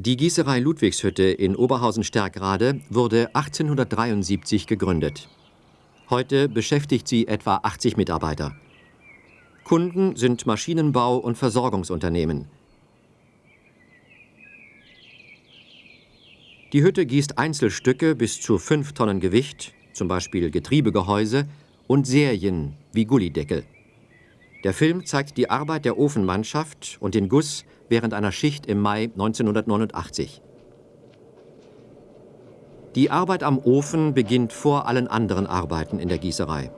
Die Gießerei Ludwigshütte in Oberhausen-Stärkrade wurde 1873 gegründet. Heute beschäftigt sie etwa 80 Mitarbeiter. Kunden sind Maschinenbau- und Versorgungsunternehmen. Die Hütte gießt Einzelstücke bis zu 5 Tonnen Gewicht, zum Beispiel Getriebegehäuse, und Serien wie Gullideckel. Der Film zeigt die Arbeit der Ofenmannschaft und den Guss während einer Schicht im Mai 1989. Die Arbeit am Ofen beginnt vor allen anderen Arbeiten in der Gießerei.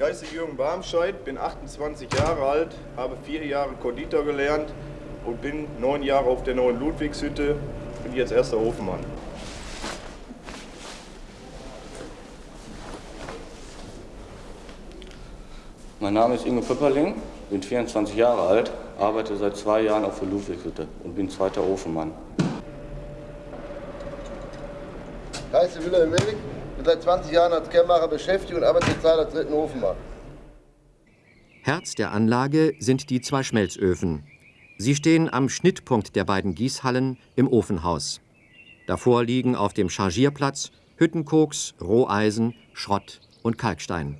Ich heiße Jürgen Barmscheid, bin 28 Jahre alt, habe vier Jahre Konditor gelernt und bin neun Jahre auf der neuen Ludwigshütte, bin jetzt erster Ofenmann. Mein Name ist Ingo Pöpperling, bin 24 Jahre alt, arbeite seit zwei Jahren auf der Ludwigshütte und bin zweiter Ofenmann. Ich heiße Wilhelm Willig, bin seit 20 Jahren als Kehrmacher beschäftigt und arbeite zurzeit als dritten Ofenmann. Herz der Anlage sind die zwei Schmelzöfen. Sie stehen am Schnittpunkt der beiden Gießhallen im Ofenhaus. Davor liegen auf dem Chargierplatz Hüttenkoks, Roheisen, Schrott und Kalkstein.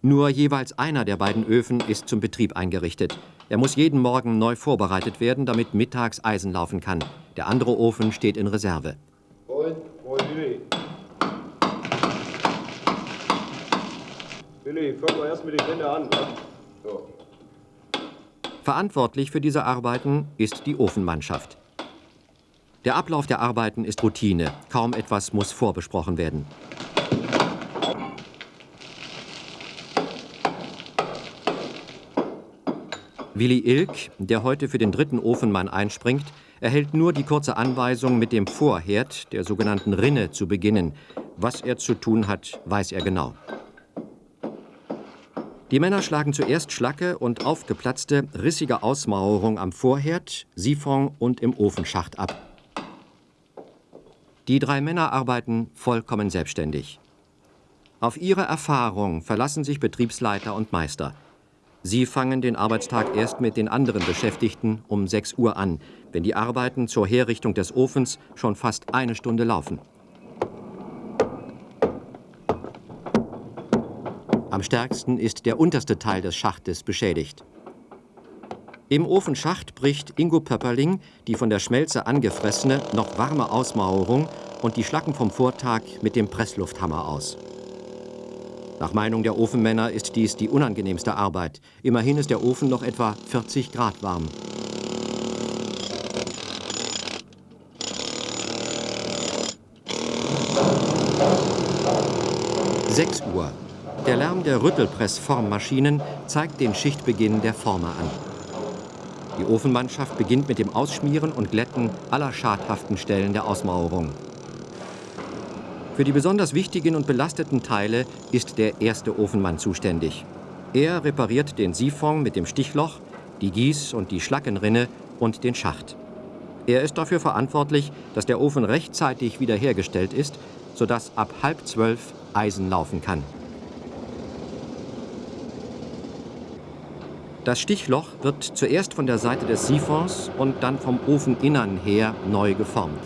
Nur jeweils einer der beiden Öfen ist zum Betrieb eingerichtet. Er muss jeden Morgen neu vorbereitet werden, damit mittags Eisen laufen kann. Der andere Ofen steht in Reserve. Moin, moin Willi. Fangen wir erst mit den Wände an, wa? So. Verantwortlich für diese Arbeiten ist die Ofenmannschaft. Der Ablauf der Arbeiten ist Routine. Kaum etwas muss vorbesprochen werden. Willi Ilk, der heute für den dritten Ofenmann einspringt, erhält nur die kurze Anweisung, mit dem Vorherd, der sogenannten Rinne, zu beginnen. Was er zu tun hat, weiß er genau. Die Männer schlagen zuerst Schlacke und aufgeplatzte, rissige Ausmauerung am Vorherd, Siphon und im Ofenschacht ab. Die drei Männer arbeiten vollkommen selbstständig. Auf ihre Erfahrung verlassen sich Betriebsleiter und Meister. Sie fangen den Arbeitstag erst mit den anderen Beschäftigten um 6 Uhr an, wenn die Arbeiten zur Herrichtung des Ofens schon fast eine Stunde laufen. Am stärksten ist der unterste Teil des Schachtes beschädigt. Im Ofenschacht bricht Ingo Pöpperling die von der Schmelze angefressene, noch warme Ausmauerung und die Schlacken vom Vortag mit dem Presslufthammer aus. Nach Meinung der Ofenmänner ist dies die unangenehmste Arbeit. Immerhin ist der Ofen noch etwa 40 Grad warm. Sechs Uhr. Der Lärm der Rüttelpressformmaschinen zeigt den Schichtbeginn der Former an. Die Ofenmannschaft beginnt mit dem Ausschmieren und Glätten aller schadhaften Stellen der Ausmauerung. Für die besonders wichtigen und belasteten Teile ist der erste Ofenmann zuständig. Er repariert den Siphon mit dem Stichloch, die Gieß- und die Schlackenrinne und den Schacht. Er ist dafür verantwortlich, dass der Ofen rechtzeitig wiederhergestellt ist, sodass ab halb zwölf Eisen laufen kann. Das Stichloch wird zuerst von der Seite des Siphons und dann vom Ofeninnern her neu geformt.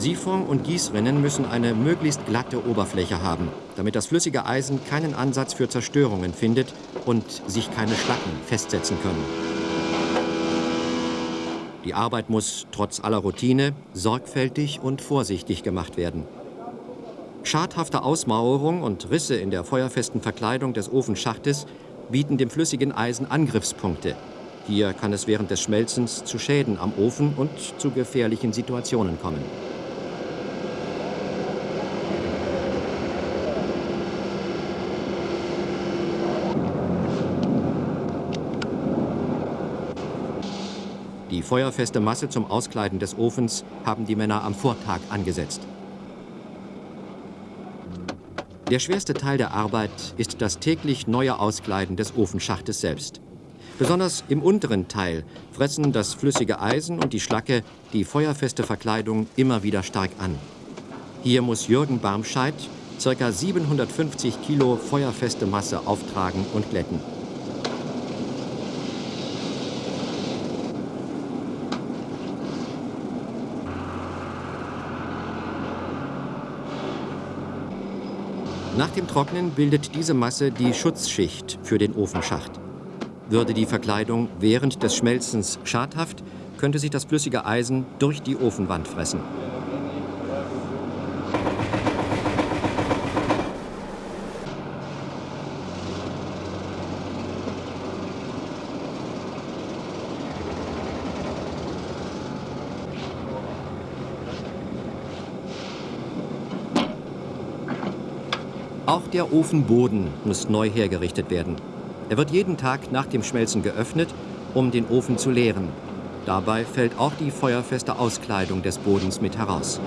Siphon und Gießrinnen müssen eine möglichst glatte Oberfläche haben, damit das flüssige Eisen keinen Ansatz für Zerstörungen findet und sich keine Schlacken festsetzen können. Die Arbeit muss trotz aller Routine sorgfältig und vorsichtig gemacht werden. Schadhafte Ausmauerung und Risse in der feuerfesten Verkleidung des Ofenschachtes bieten dem flüssigen Eisen Angriffspunkte. Hier kann es während des Schmelzens zu Schäden am Ofen und zu gefährlichen Situationen kommen. Feuerfeste Masse zum Auskleiden des Ofens haben die Männer am Vortag angesetzt. Der schwerste Teil der Arbeit ist das täglich neue Auskleiden des Ofenschachtes selbst. Besonders im unteren Teil fressen das flüssige Eisen und die Schlacke die feuerfeste Verkleidung immer wieder stark an. Hier muss Jürgen Barmscheid ca. 750 Kilo feuerfeste Masse auftragen und glätten. Nach dem Trocknen bildet diese Masse die Schutzschicht für den Ofenschacht. Würde die Verkleidung während des Schmelzens schadhaft, könnte sich das flüssige Eisen durch die Ofenwand fressen. Der Ofenboden muss neu hergerichtet werden. Er wird jeden Tag nach dem Schmelzen geöffnet, um den Ofen zu leeren. Dabei fällt auch die feuerfeste Auskleidung des Bodens mit heraus.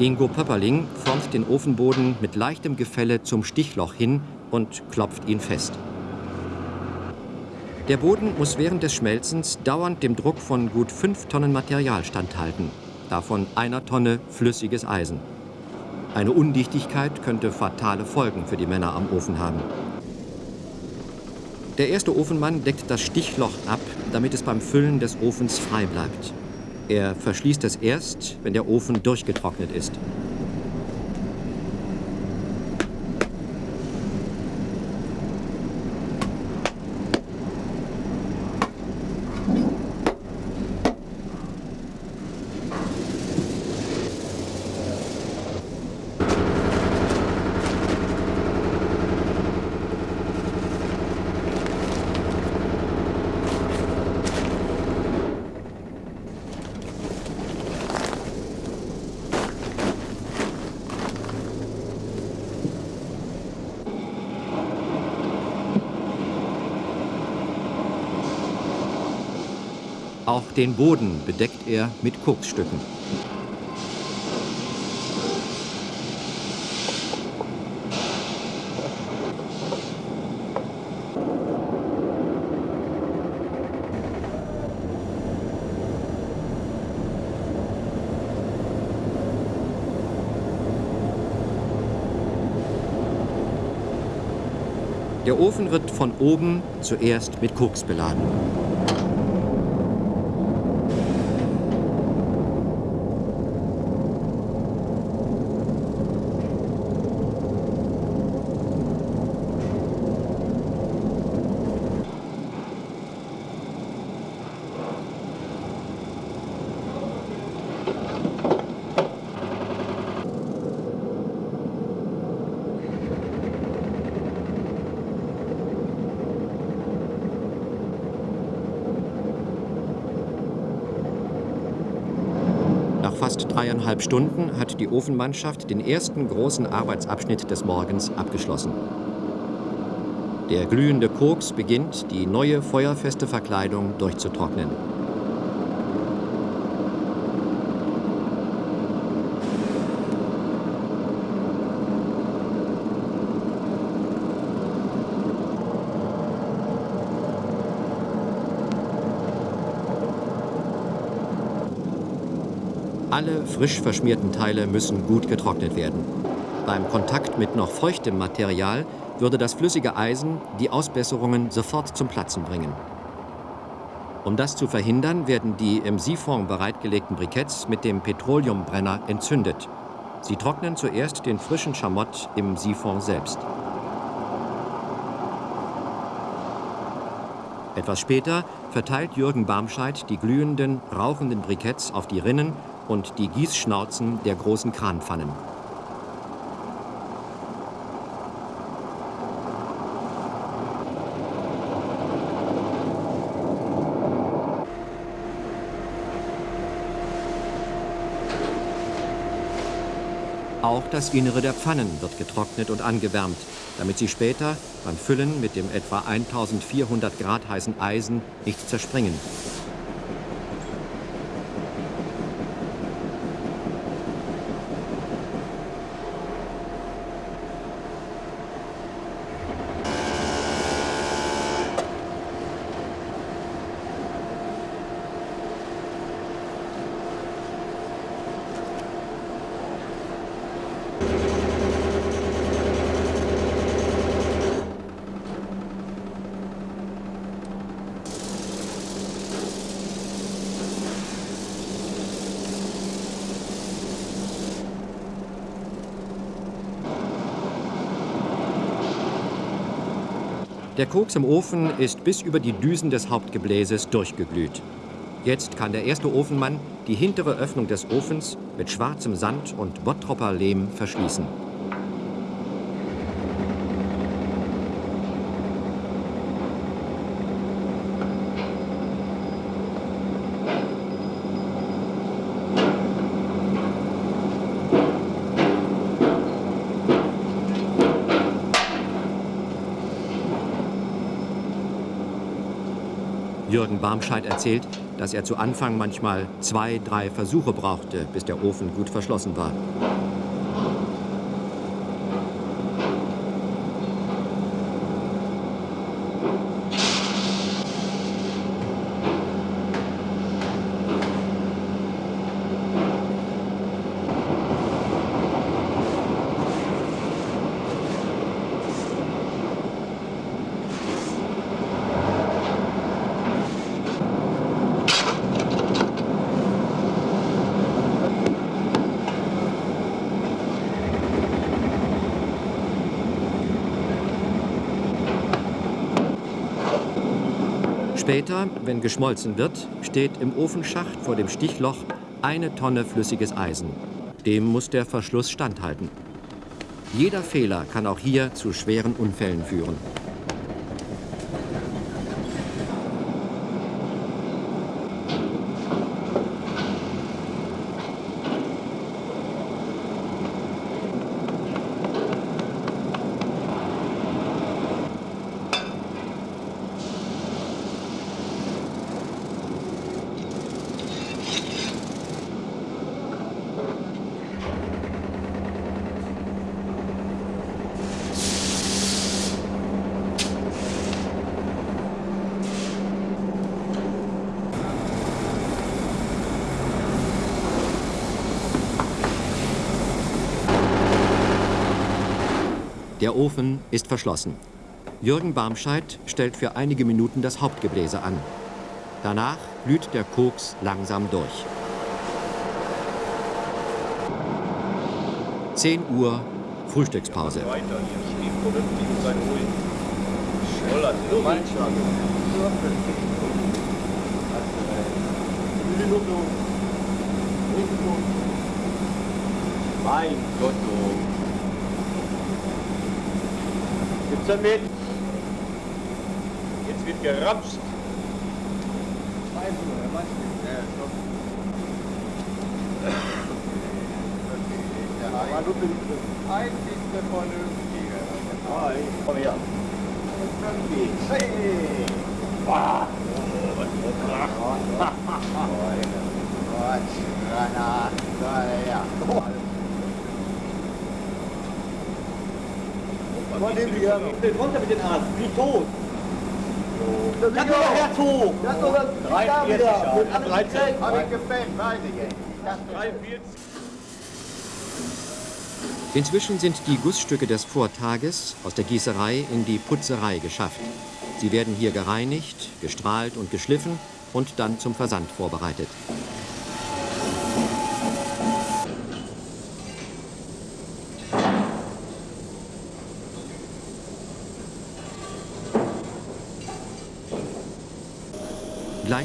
Ingo Pöpperling formt den Ofenboden mit leichtem Gefälle zum Stichloch hin und klopft ihn fest. Der Boden muss während des Schmelzens dauernd dem Druck von gut fünf Tonnen Material standhalten, davon einer Tonne flüssiges Eisen. Eine Undichtigkeit könnte fatale Folgen für die Männer am Ofen haben. Der erste Ofenmann deckt das Stichloch ab, damit es beim Füllen des Ofens frei bleibt. Er verschließt es erst, wenn der Ofen durchgetrocknet ist. Auch den Boden bedeckt er mit Koksstücken. Der Ofen wird von oben zuerst mit Koks beladen. Nach fast dreieinhalb Stunden hat die Ofenmannschaft den ersten großen Arbeitsabschnitt des Morgens abgeschlossen. Der glühende Koks beginnt, die neue feuerfeste Verkleidung durchzutrocknen. Alle frisch verschmierten Teile müssen gut getrocknet werden. Beim Kontakt mit noch feuchtem Material würde das flüssige Eisen die Ausbesserungen sofort zum Platzen bringen. Um das zu verhindern, werden die im Siphon bereitgelegten Briketts mit dem Petroleumbrenner entzündet. Sie trocknen zuerst den frischen Schamott im Siphon selbst. Etwas später verteilt Jürgen Barmscheid die glühenden, rauchenden Briketts auf die Rinnen und die Gießschnauzen der großen Kranpfannen. Auch das Innere der Pfannen wird getrocknet und angewärmt, damit sie später beim Füllen mit dem etwa 1400 Grad heißen Eisen nicht zerspringen. Der Koks im Ofen ist bis über die Düsen des Hauptgebläses durchgeglüht. Jetzt kann der erste Ofenmann die hintere Öffnung des Ofens mit schwarzem Sand und Bottropper Lehm verschließen. Jürgen Barmscheid erzählt, dass er zu Anfang manchmal zwei, drei Versuche brauchte, bis der Ofen gut verschlossen war. Später, wenn geschmolzen wird, steht im Ofenschacht vor dem Stichloch eine Tonne flüssiges Eisen. Dem muss der Verschluss standhalten. Jeder Fehler kann auch hier zu schweren Unfällen führen. Der Ofen ist verschlossen. Jürgen Barmscheid stellt für einige Minuten das Hauptgebläse an. Danach glüht der Koks langsam durch. 10 Uhr Frühstückspause. Mein Gott, damit? Jetzt wird geramscht. Aber du bist das einzigste Vernünftige. Komm her. Hey! Bah! Gott, Rana, ja. Von dem hier. Ich runter mit den Arsch, wie tot. Das ist doch Herz hoch. Das ist doch das 43 Jahre. 13. Hab ich gefällt, weiß ich ey. Inzwischen sind die Gussstücke des Vortages aus der Gießerei in die Putzerei geschafft. Sie werden hier gereinigt, gestrahlt und geschliffen und dann zum Versand vorbereitet.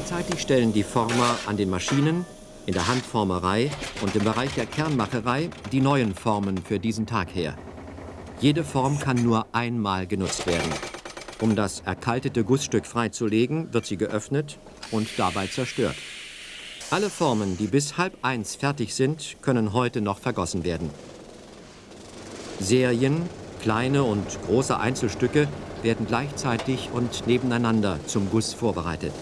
Gleichzeitig stellen die Former an den Maschinen, in der Handformerei und im Bereich der Kernmacherei die neuen Formen für diesen Tag her. Jede Form kann nur einmal genutzt werden. Um das erkaltete Gussstück freizulegen, wird sie geöffnet und dabei zerstört. Alle Formen, die bis halb eins fertig sind, können heute noch vergossen werden. Serien, kleine und große Einzelstücke werden gleichzeitig und nebeneinander zum Guss vorbereitet.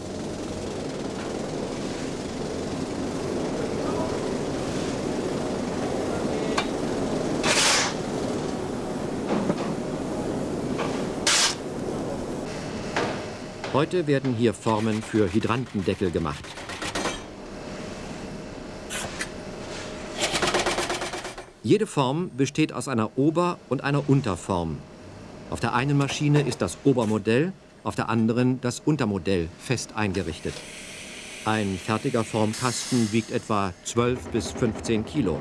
Heute werden hier Formen für Hydrantendeckel gemacht. Jede Form besteht aus einer Ober- und einer Unterform. Auf der einen Maschine ist das Obermodell, auf der anderen das Untermodell fest eingerichtet. Ein fertiger Formkasten wiegt etwa 12 bis 15 Kilo.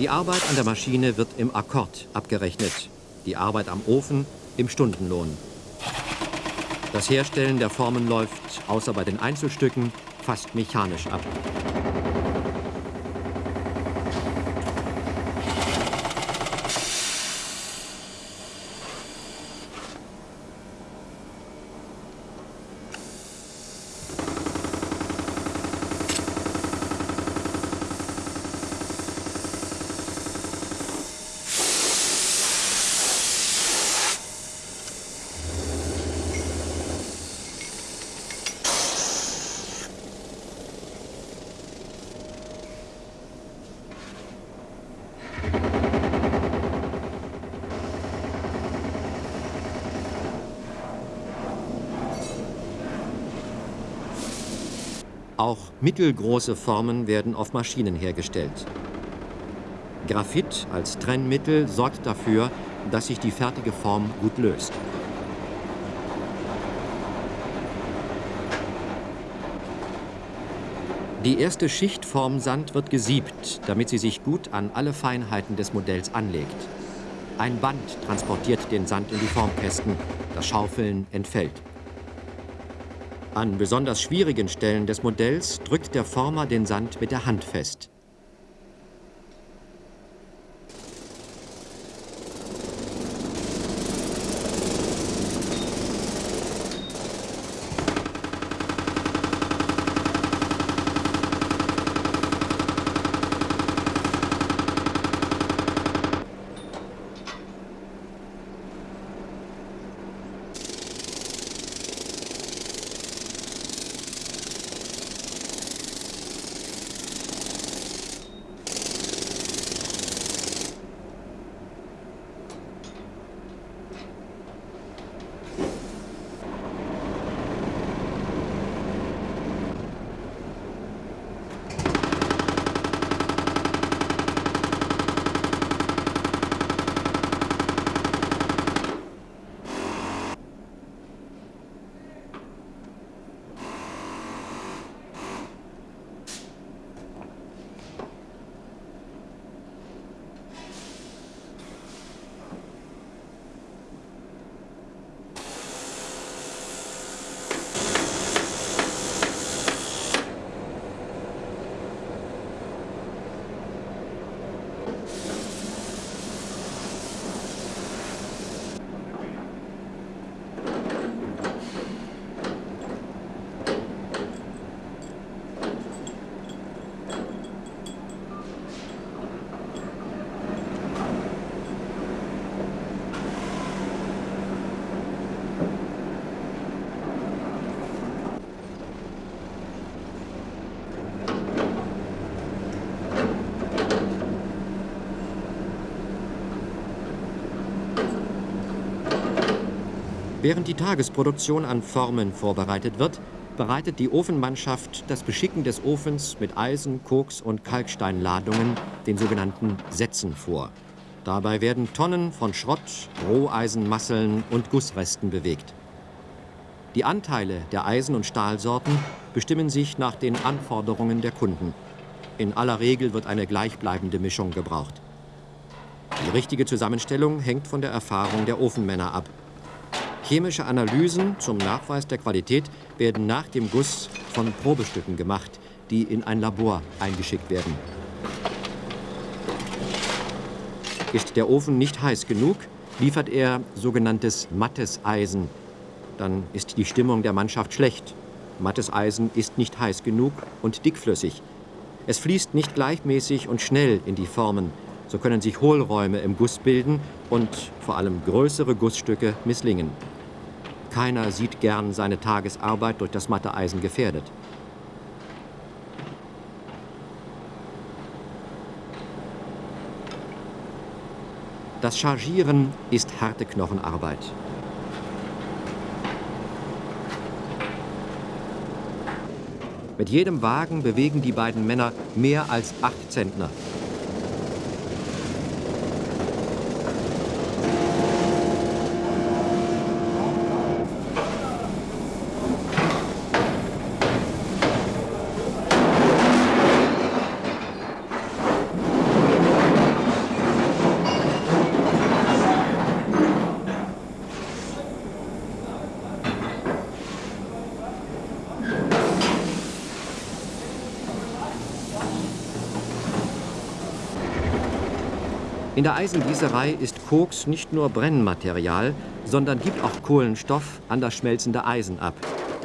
Die Arbeit an der Maschine wird im Akkord abgerechnet, die Arbeit am Ofen im Stundenlohn. Das Herstellen der Formen läuft, außer bei den Einzelstücken, fast mechanisch ab. Auch mittelgroße Formen werden auf Maschinen hergestellt. Graphit als Trennmittel sorgt dafür, dass sich die fertige Form gut löst. Die erste Schicht Formsand wird gesiebt, damit sie sich gut an alle Feinheiten des Modells anlegt. Ein Band transportiert den Sand in die Formkästen. Das Schaufeln entfällt. An besonders schwierigen Stellen des Modells drückt der Former den Sand mit der Hand fest. Während die Tagesproduktion an Formen vorbereitet wird, bereitet die Ofenmannschaft das Beschicken des Ofens mit Eisen, Koks und Kalksteinladungen, den sogenannten Sätzen, vor. Dabei werden Tonnen von Schrott, Roheisenmasseln und Gussresten bewegt. Die Anteile der Eisen- und Stahlsorten bestimmen sich nach den Anforderungen der Kunden. In aller Regel wird eine gleichbleibende Mischung gebraucht. Die richtige Zusammenstellung hängt von der Erfahrung der Ofenmänner ab. Chemische Analysen zum Nachweis der Qualität werden nach dem Guss von Probestücken gemacht, die in ein Labor eingeschickt werden. Ist der Ofen nicht heiß genug, liefert er sogenanntes mattes Eisen. Dann ist die Stimmung der Mannschaft schlecht. Mattes Eisen ist nicht heiß genug und dickflüssig. Es fließt nicht gleichmäßig und schnell in die Formen. So können sich Hohlräume im Guss bilden und vor allem größere Gussstücke misslingen. Keiner sieht gern seine Tagesarbeit durch das matte Eisen gefährdet. Das Chargieren ist harte Knochenarbeit. Mit jedem Wagen bewegen die beiden Männer mehr als acht Zentner. In der Eisengießerei ist Koks nicht nur Brennmaterial, sondern gibt auch Kohlenstoff an das schmelzende Eisen ab.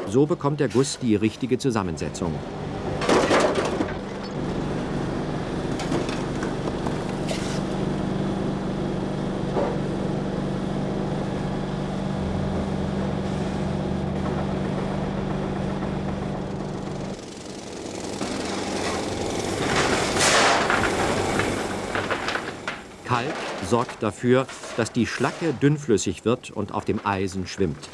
So bekommt der Guss die richtige Zusammensetzung. Kalk sorgt dafür, dass die Schlacke dünnflüssig wird und auf dem Eisen schwimmt.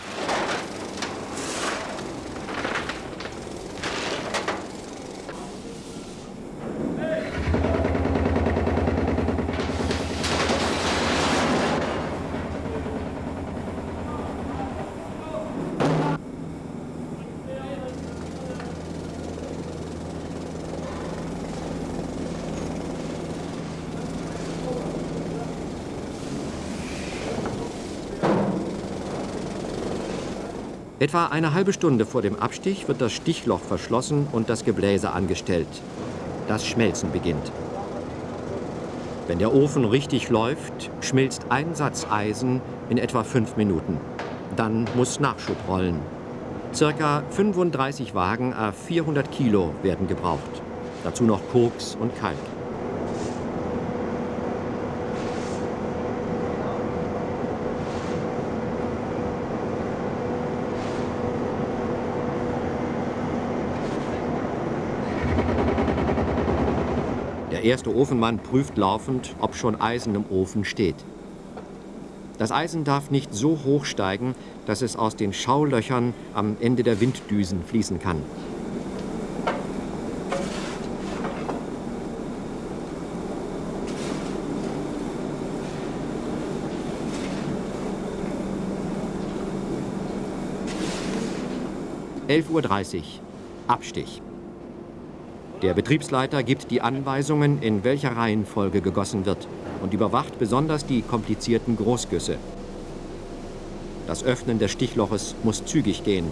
Etwa eine halbe Stunde vor dem Abstich wird das Stichloch verschlossen und das Gebläse angestellt. Das Schmelzen beginnt. Wenn der Ofen richtig läuft, schmilzt ein Satz Eisen in etwa fünf Minuten. Dann muss Nachschub rollen. Circa 35 Wagen a 400 Kilo werden gebraucht. Dazu noch Koks und Kalk. Der erste Ofenmann prüft laufend, ob schon Eisen im Ofen steht. Das Eisen darf nicht so hoch steigen, dass es aus den Schaulöchern am Ende der Winddüsen fließen kann. Elf Uhr dreißig. Abstich. Der Betriebsleiter gibt die Anweisungen, in welcher Reihenfolge gegossen wird und überwacht besonders die komplizierten Großgüsse. Das Öffnen des Stichloches muss zügig gehen.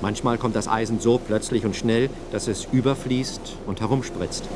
Manchmal kommt das Eisen so plötzlich und schnell, dass es überfließt und herumspritzt.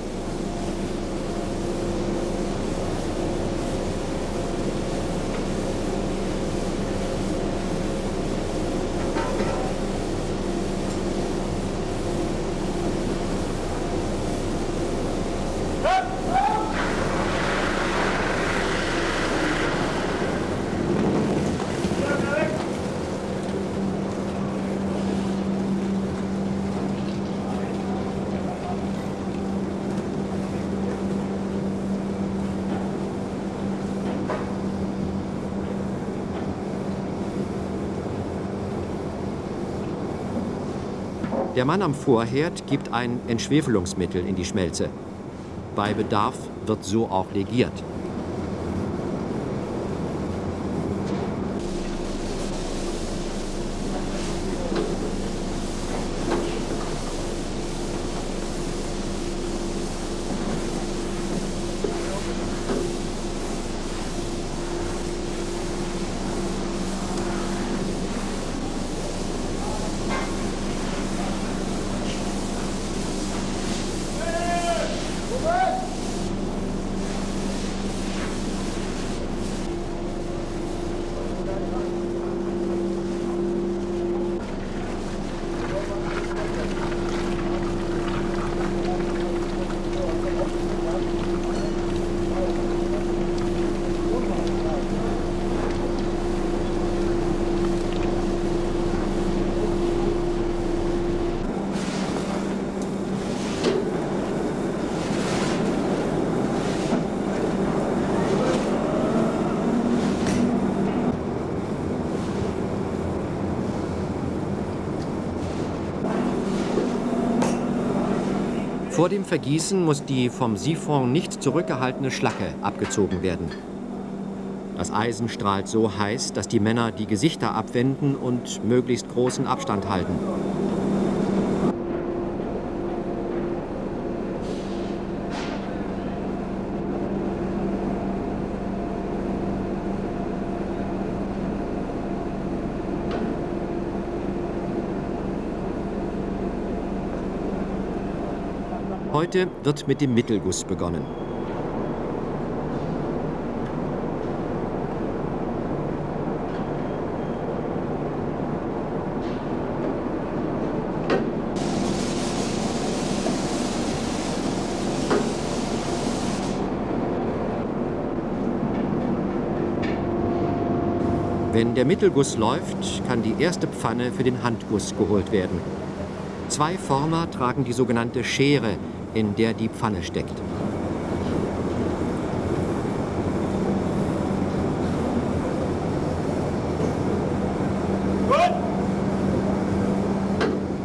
Der Mann am Vorherd gibt ein Entschwefelungsmittel in die Schmelze. Bei Bedarf wird so auch legiert. Vor dem Vergießen muss die vom Siphon nicht zurückgehaltene Schlacke abgezogen werden. Das Eisen strahlt so heiß, dass die Männer die Gesichter abwenden und möglichst großen Abstand halten. Heute wird mit dem Mittelguss begonnen. Wenn der Mittelguss läuft, kann die erste Pfanne für den Handguss geholt werden. Zwei Former tragen die sogenannte Schere, in der die Pfanne steckt.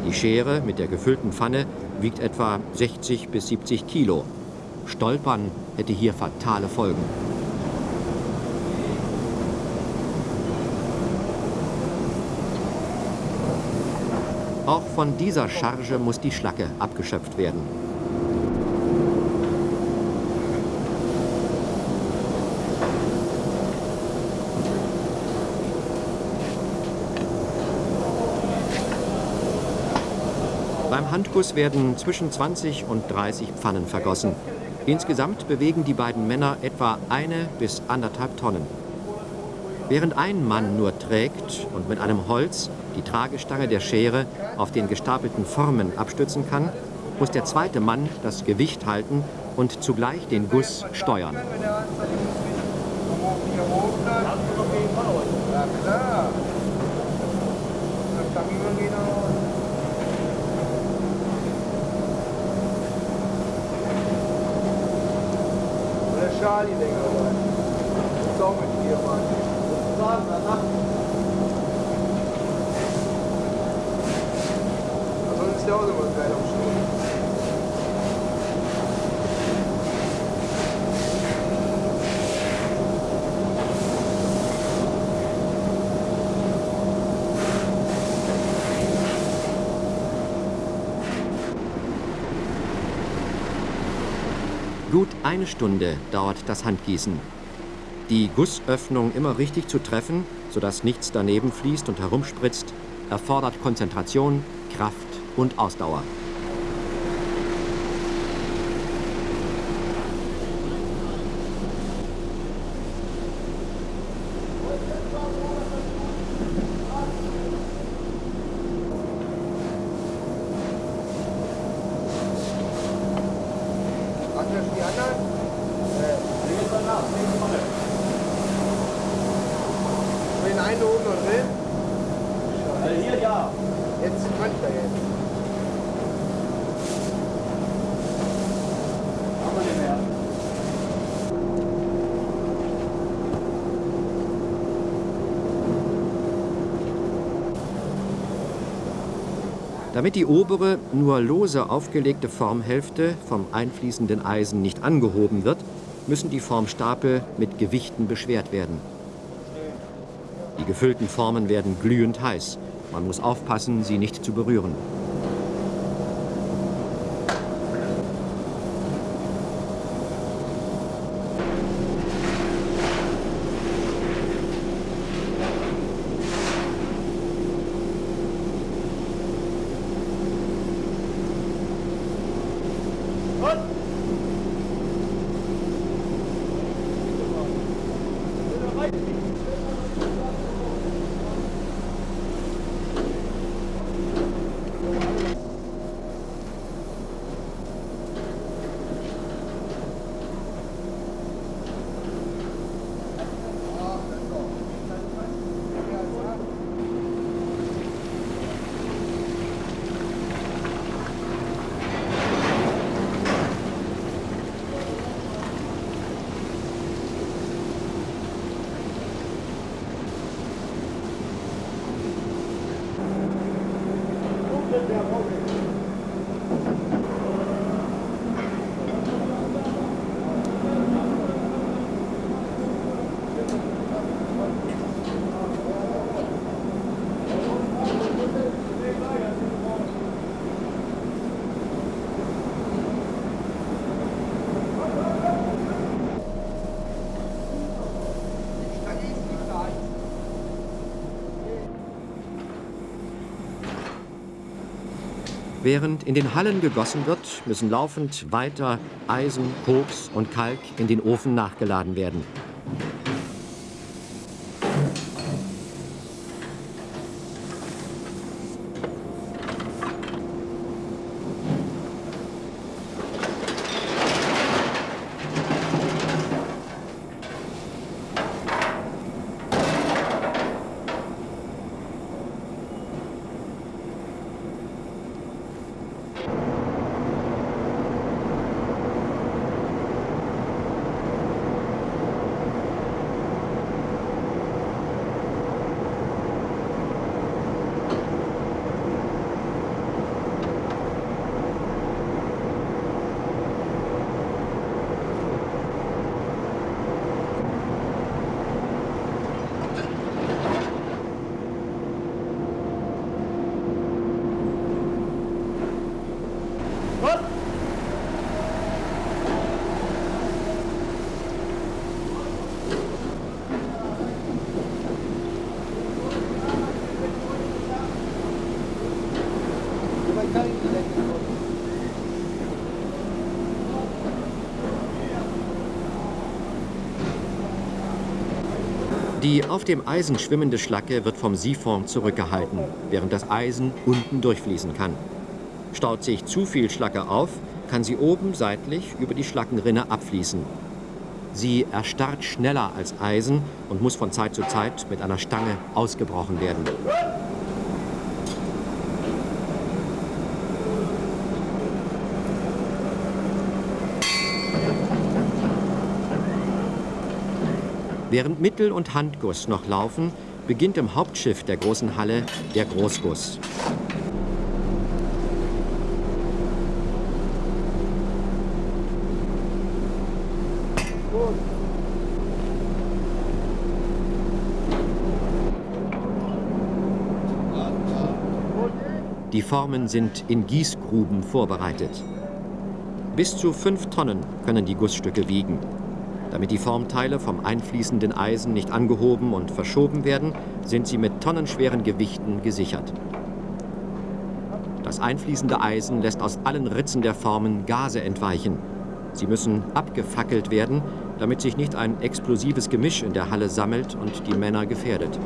Die Schere mit der gefüllten Pfanne wiegt etwa 60 bis 70 Kilo. Stolpern hätte hier fatale Folgen. Auch von dieser Charge muss die Schlacke abgeschöpft werden. Beim Handguss werden zwischen 20 und 30 Pfannen vergossen. Insgesamt bewegen die beiden Männer etwa eine bis anderthalb Tonnen. Während ein Mann nur trägt und mit einem Holz die Tragestange der Schere auf den gestapelten Formen abstützen kann, muss der zweite Mann das Gewicht halten und zugleich den Guss steuern. Ja, klar. Das kann Charlie länger sein. Das ist auch mit dir, Mann. Das war danach. Also ist ja auch immer geil am Schluss. Gut eine Stunde dauert das Handgießen. Die Gussöffnung immer richtig zu treffen, sodass nichts daneben fließt und herumspritzt, erfordert Konzentration, Kraft und Ausdauer. Anders die anderen? Äh, den einen oben noch drin? Also hier ja. Jetzt könnte er jetzt. Haben wir den mehr. Damit die obere, nur lose aufgelegte Formhälfte vom einfließenden Eisen nicht angehoben wird, müssen die Formstapel mit Gewichten beschwert werden. Die gefüllten Formen werden glühend heiß. Man muss aufpassen, sie nicht zu berühren. Während in den Hallen gegossen wird, müssen laufend weiter Eisen, Koks und Kalk in den Ofen nachgeladen werden. Die auf dem Eisen schwimmende Schlacke wird vom Siphon zurückgehalten, während das Eisen unten durchfließen kann. Staut sich zu viel Schlacke auf, kann sie oben seitlich über die Schlackenrinne abfließen. Sie erstarrt schneller als Eisen und muss von Zeit zu Zeit mit einer Stange ausgebrochen werden. Während Mittel- und Handguss noch laufen, beginnt im Hauptschiff der großen Halle der Großguss. Die Formen sind in Gießgruben vorbereitet. Bis zu fünf Tonnen können die Gussstücke wiegen. Damit die Formteile vom einfließenden Eisen nicht angehoben und verschoben werden, sind sie mit tonnenschweren Gewichten gesichert. Das einfließende Eisen lässt aus allen Ritzen der Formen Gase entweichen. Sie müssen abgefackelt werden, damit sich nicht ein explosives Gemisch in der Halle sammelt und die Männer gefährdet.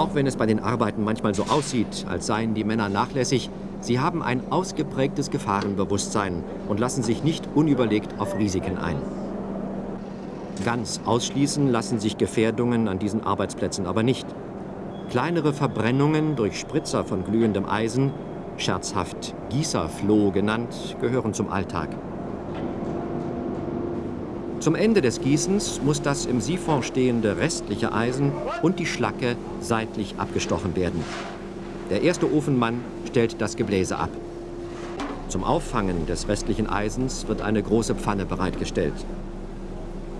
Auch wenn es bei den Arbeiten manchmal so aussieht, als seien die Männer nachlässig, sie haben ein ausgeprägtes Gefahrenbewusstsein und lassen sich nicht unüberlegt auf Risiken ein. Ganz ausschließen lassen sich Gefährdungen an diesen Arbeitsplätzen aber nicht. Kleinere Verbrennungen durch Spritzer von glühendem Eisen, scherzhaft Gießerfloh genannt, gehören zum Alltag. Zum Ende des Gießens muss das im Siphon stehende restliche Eisen und die Schlacke seitlich abgestochen werden. Der erste Ofenmann stellt das Gebläse ab. Zum Auffangen des restlichen Eisens wird eine große Pfanne bereitgestellt.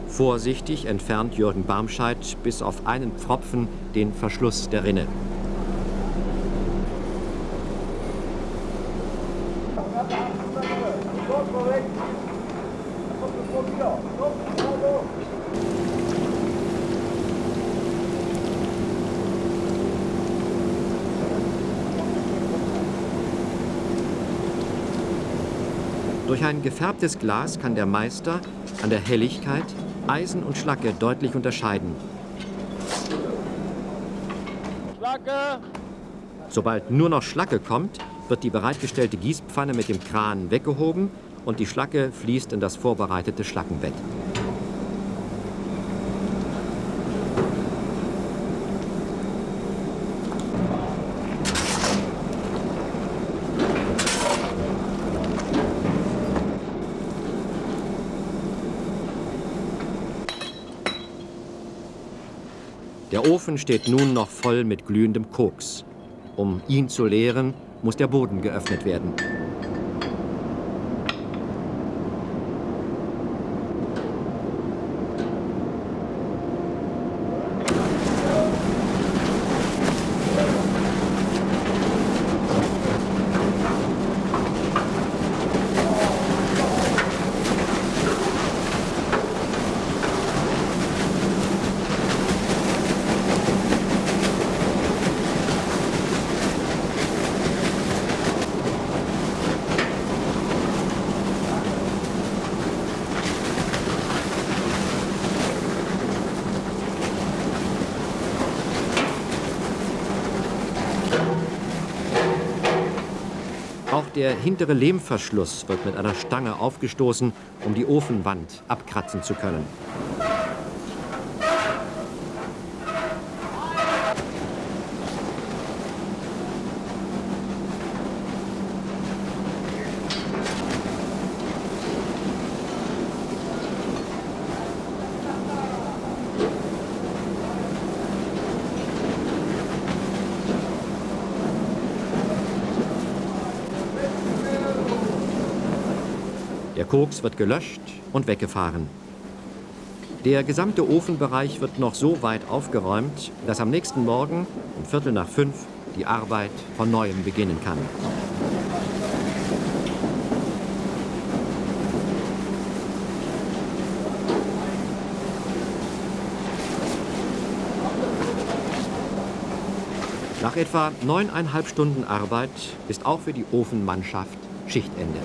Vorsichtig entfernt Jürgen Barmscheid bis auf einen Pfropfen den Verschluss der Rinne. Ein gefärbtes Glas kann der Meister an der Helligkeit Eisen und Schlacke deutlich unterscheiden. Schlacke! Sobald nur noch Schlacke kommt, wird die bereitgestellte Gießpfanne mit dem Kran weggehoben und die Schlacke fließt in das vorbereitete Schlackenbett. Der Ofen steht nun noch voll mit glühendem Koks. Um ihn zu leeren, muss der Boden geöffnet werden. Der hintere Lehmverschluss wird mit einer Stange aufgestoßen, um die Ofenwand abkratzen zu können. Koks wird gelöscht und weggefahren. Der gesamte Ofenbereich wird noch so weit aufgeräumt, dass am nächsten Morgen um Viertel nach fünf die Arbeit von neuem beginnen kann. Nach etwa neuneinhalb Stunden Arbeit ist auch für die Ofenmannschaft Schichtende.